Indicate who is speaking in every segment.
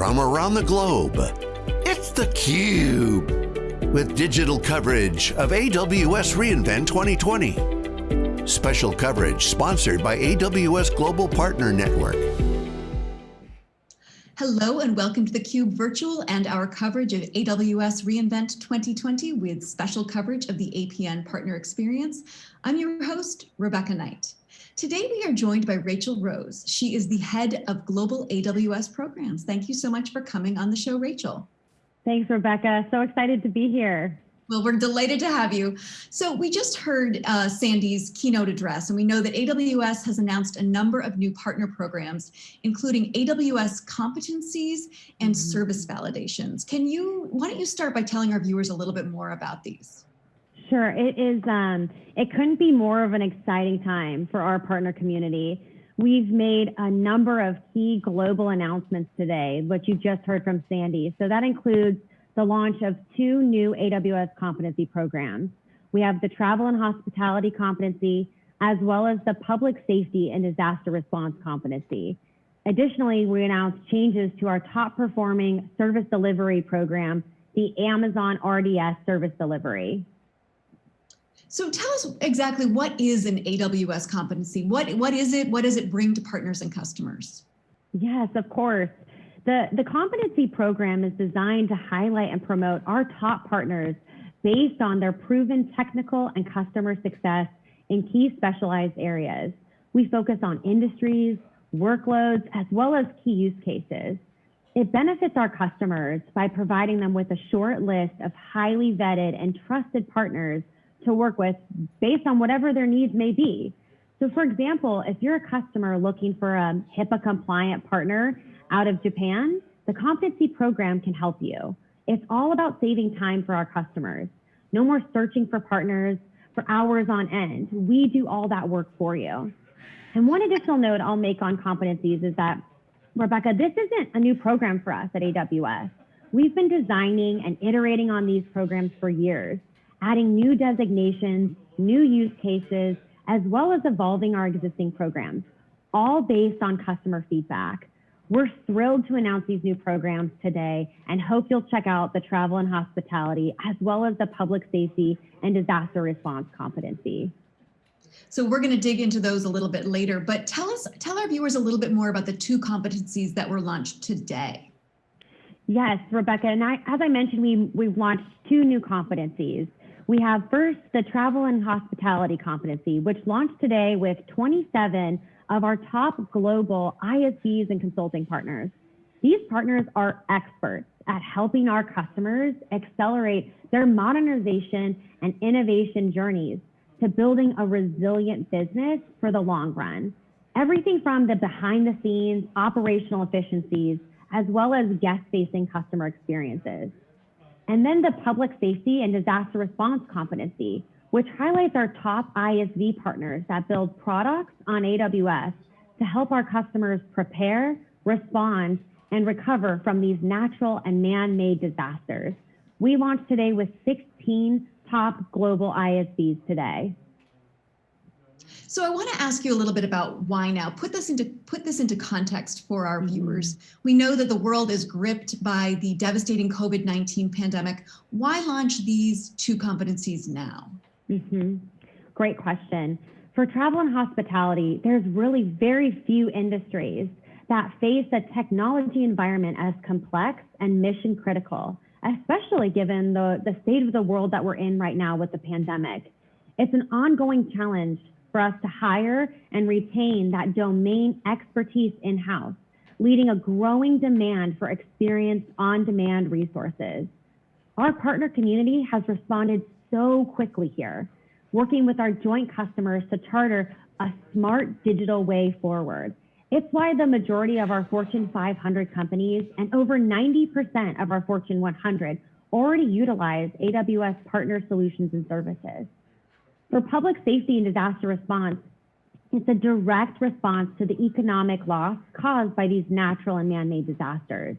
Speaker 1: from around the globe. It's theCUBE, with digital coverage of AWS reInvent 2020. Special coverage sponsored by AWS Global Partner Network.
Speaker 2: Hello and welcome to theCUBE Virtual and our coverage of AWS reInvent 2020 with special coverage of the APN Partner Experience. I'm your host, Rebecca Knight. Today we are joined by Rachel Rose. She is the head of global AWS programs. Thank you so much for coming on the show, Rachel.
Speaker 3: Thanks, Rebecca. So excited to be here.
Speaker 2: Well, we're delighted to have you. So we just heard uh, Sandy's keynote address, and we know that AWS has announced a number of new partner programs, including AWS competencies and mm -hmm. service validations. Can you, why don't you start by telling our viewers a little bit more about these?
Speaker 3: Sure, it is. Um, it couldn't be more of an exciting time for our partner community. We've made a number of key global announcements today, which you just heard from Sandy. So that includes the launch of two new AWS competency programs. We have the travel and hospitality competency, as well as the public safety and disaster response competency. Additionally, we announced changes to our top performing service delivery program, the Amazon RDS service delivery.
Speaker 2: So tell us exactly what is an AWS competency? What, what is it? What does it bring to partners and customers?
Speaker 3: Yes, of course. The, the competency program is designed to highlight and promote our top partners based on their proven technical and customer success in key specialized areas. We focus on industries, workloads, as well as key use cases. It benefits our customers by providing them with a short list of highly vetted and trusted partners to work with based on whatever their needs may be. So for example, if you're a customer looking for a HIPAA compliant partner out of Japan, the competency program can help you. It's all about saving time for our customers. No more searching for partners for hours on end. We do all that work for you. And one additional note I'll make on competencies is that, Rebecca, this isn't a new program for us at AWS. We've been designing and iterating on these programs for years adding new designations, new use cases, as well as evolving our existing programs, all based on customer feedback. We're thrilled to announce these new programs today and hope you'll check out the travel and hospitality, as well as the public safety and disaster response competency.
Speaker 2: So we're going to dig into those a little bit later, but tell us, tell our viewers a little bit more about the two competencies that were launched today.
Speaker 3: Yes, Rebecca, and I, as I mentioned, we, we've launched two new competencies. We have first the travel and hospitality competency, which launched today with 27 of our top global ISVs and consulting partners. These partners are experts at helping our customers accelerate their modernization and innovation journeys to building a resilient business for the long run. Everything from the behind the scenes operational efficiencies, as well as guest facing customer experiences. And then the public safety and disaster response competency, which highlights our top ISV partners that build products on AWS to help our customers prepare, respond, and recover from these natural and man-made disasters. We launched today with 16 top global ISVs today.
Speaker 2: So I want to ask you a little bit about why now. Put this into put this into context for our mm-hmm. viewers. We know that the world is gripped by the devastating COVID-19 pandemic. Why launch these two competencies now?
Speaker 3: Mm -hmm. Great question. For travel and hospitality, there's really very few industries that face a technology environment as complex and mission critical, especially given the, the state of the world that we're in right now with the pandemic. It's an ongoing challenge for us to hire and retain that domain expertise in-house, leading a growing demand for experienced on-demand resources. Our partner community has responded so quickly here, working with our joint customers to charter a smart digital way forward. It's why the majority of our Fortune 500 companies and over 90% of our Fortune 100 already utilize AWS partner solutions and services. For public safety and disaster response, it's a direct response to the economic loss caused by these natural and man-made disasters.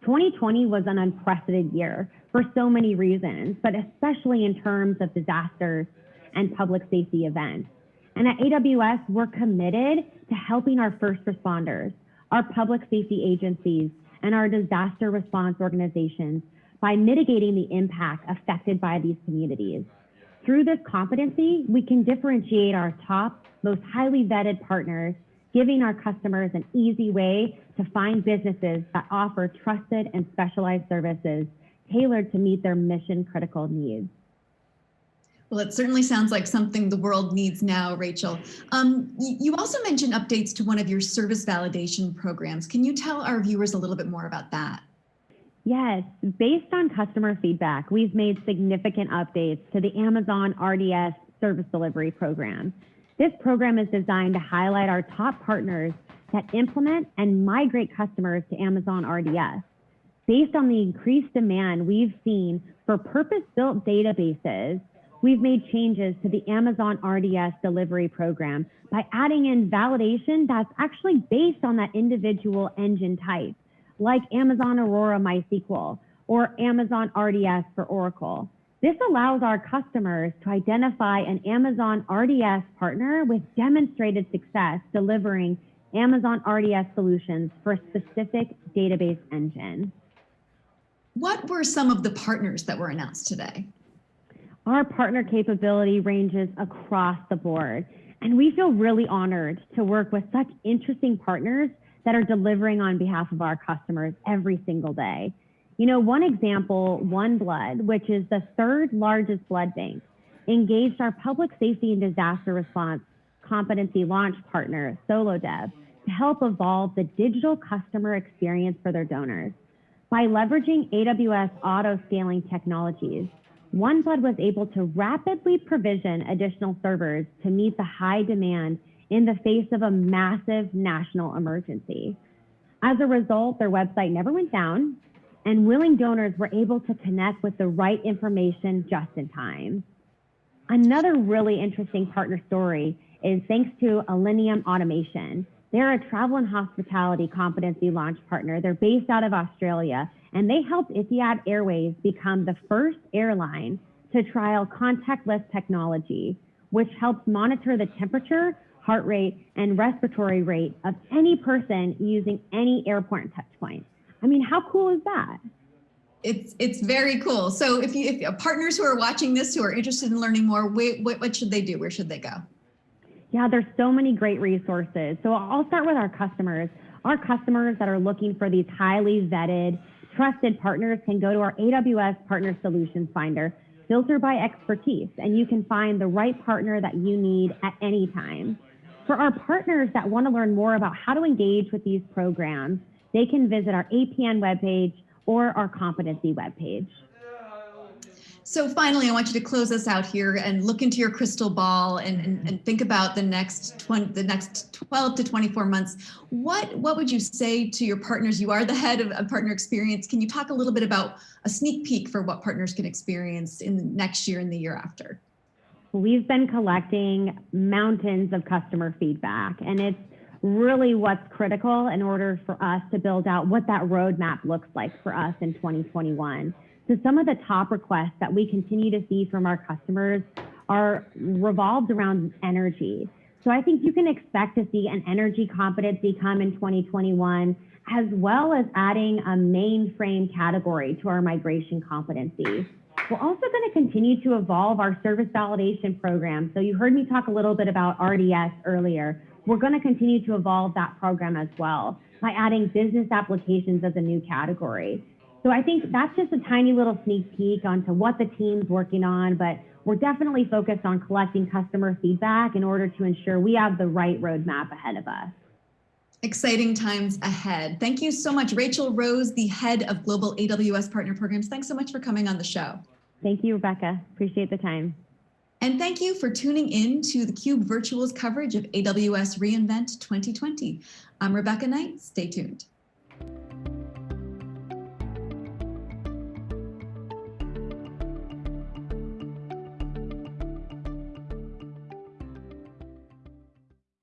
Speaker 3: 2020 was an unprecedented year for so many reasons, but especially in terms of disasters and public safety events. And at AWS, we're committed to helping our first responders, our public safety agencies, and our disaster response organizations by mitigating the impact affected by these communities. Through this competency, we can differentiate our top, most highly vetted partners, giving our customers an easy way to find businesses that offer trusted and specialized services tailored to meet their mission critical needs.
Speaker 2: Well, it certainly sounds like something the world needs now, Rachel. Um, you also mentioned updates to one of your service validation programs. Can you tell our viewers a little bit more about that?
Speaker 3: Yes, based on customer feedback, we've made significant updates to the Amazon RDS service delivery program. This program is designed to highlight our top partners that implement and migrate customers to Amazon RDS. Based on the increased demand we've seen for purpose-built databases, we've made changes to the Amazon RDS delivery program by adding in validation that's actually based on that individual engine type like Amazon Aurora MySQL or Amazon RDS for Oracle. This allows our customers to identify an Amazon RDS partner with demonstrated success delivering Amazon RDS solutions for a specific database engine.
Speaker 2: What were some of the partners that were announced today?
Speaker 3: Our partner capability ranges across the board, and we feel really honored to work with such interesting partners that are delivering on behalf of our customers every single day. You know, one example, One Blood, which is the third largest blood bank, engaged our public safety and disaster response competency launch partner, SoloDev, to help evolve the digital customer experience for their donors. By leveraging AWS auto scaling technologies, OneBlood was able to rapidly provision additional servers to meet the high demand in the face of a massive national emergency. As a result, their website never went down and willing donors were able to connect with the right information just in time. Another really interesting partner story is thanks to Elenium Automation. They're a travel and hospitality competency launch partner. They're based out of Australia and they helped Etihad Airways become the first airline to trial contactless technology, which helps monitor the temperature heart rate, and respiratory rate of any person using any airport touchpoint. I mean, how cool is that?
Speaker 2: It's it's very cool. So if you if partners who are watching this who are interested in learning more, wait, what, what should they do? Where should they go?
Speaker 3: Yeah, there's so many great resources. So I'll start with our customers. Our customers that are looking for these highly vetted, trusted partners can go to our AWS Partner Solutions Finder, filter by expertise, and you can find the right partner that you need at any time. For our partners that want to learn more about how to engage with these programs, they can visit our APN webpage or our competency webpage.
Speaker 2: So finally, I want you to close us out here and look into your crystal ball and, and, and, think about the next 20, the next 12 to 24 months. What, what would you say to your partners? You are the head of, of partner experience. Can you talk a little bit about a sneak peek for what partners can experience in the next year and the year after?
Speaker 3: We've been collecting mountains of customer feedback, and it's really what's critical in order for us to build out what that roadmap looks like for us in 2021. So some of the top requests that we continue to see from our customers are revolved around energy. So I think you can expect to see an energy competency come in 2021, as well as adding a mainframe category to our migration competency. We're also going to continue to evolve our service validation program. So you heard me talk a little bit about RDS earlier. We're going to continue to evolve that program as well by adding business applications as a new category. So I think that's just a tiny little sneak peek onto what the team's working on, but we're definitely focused on collecting customer feedback in order to ensure we have the right roadmap ahead of us.
Speaker 2: Exciting times ahead. Thank you so much, Rachel Rose, the head of Global AWS Partner Programs. Thanks so much for coming on the show.
Speaker 3: Thank you, Rebecca. Appreciate the time.
Speaker 2: And thank you for tuning in to theCUBE Virtual's coverage of AWS reInvent 2020. I'm Rebecca Knight, stay tuned.